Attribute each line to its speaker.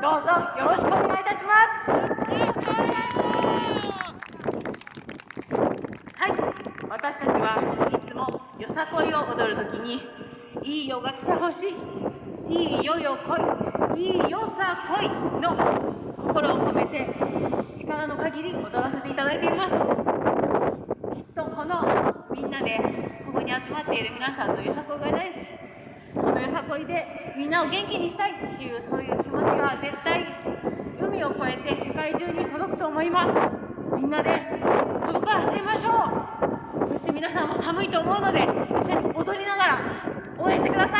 Speaker 1: どうぞよろしくお願いいたします。はい私たちはいつもよさこいを踊るときにいいよが来てほしいいいよよ来いいいよさこいの心を込めて力の限り踊らせていただいています。きっとこのみんなでここに集まっている皆さんのよさこいが大好き。このよさこいでみんなを元気にしたいっていうそういう気持ちは絶対海を越えて世界中に届くと思います。みんなで届かせましょう。そして皆さんも寒いと思うので一緒に踊りながら応援してください。